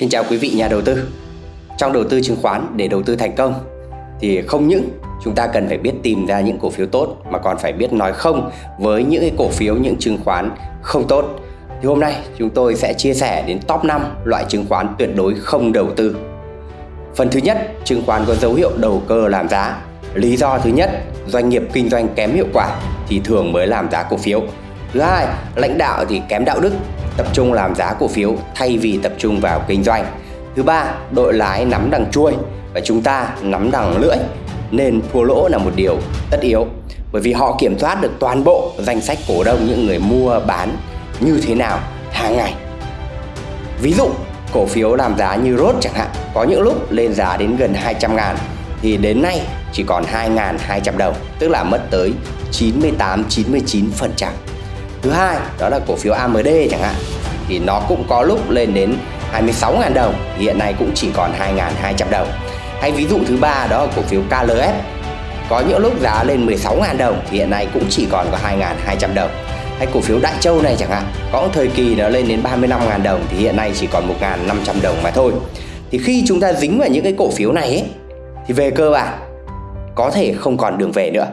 Xin chào quý vị nhà đầu tư. Trong đầu tư chứng khoán để đầu tư thành công thì không những chúng ta cần phải biết tìm ra những cổ phiếu tốt mà còn phải biết nói không với những cái cổ phiếu những chứng khoán không tốt. Thì hôm nay chúng tôi sẽ chia sẻ đến top 5 loại chứng khoán tuyệt đối không đầu tư. Phần thứ nhất, chứng khoán có dấu hiệu đầu cơ làm giá. Lý do thứ nhất, doanh nghiệp kinh doanh kém hiệu quả thì thường mới làm giá cổ phiếu. Thứ hai, lãnh đạo thì kém đạo đức tập trung làm giá cổ phiếu thay vì tập trung vào kinh doanh. Thứ ba, đội lái nắm đằng chuôi và chúng ta nắm đằng lưỡi nên thua lỗ là một điều tất yếu bởi vì họ kiểm soát được toàn bộ danh sách cổ đông những người mua bán như thế nào hàng ngày. Ví dụ, cổ phiếu làm giá như rốt chẳng hạn, có những lúc lên giá đến gần 200 ngàn thì đến nay chỉ còn 2.200 đồng, tức là mất tới 98-99%. Thứ hai đó là cổ phiếu AMD chẳng hạn thì nó cũng có lúc lên đến 26.000 đồng hiện nay cũng chỉ còn 2.200 đồng. Hay ví dụ thứ ba đó là cổ phiếu KLF có những lúc giá lên 16.000 đồng thì hiện nay cũng chỉ còn có 2.200 đồng. Hay cổ phiếu Đại Châu này chẳng hạn có một thời kỳ nó lên đến 35.000 đồng thì hiện nay chỉ còn 1.500 đồng mà thôi. Thì khi chúng ta dính vào những cái cổ phiếu này ấy, thì về cơ bản có thể không còn đường về nữa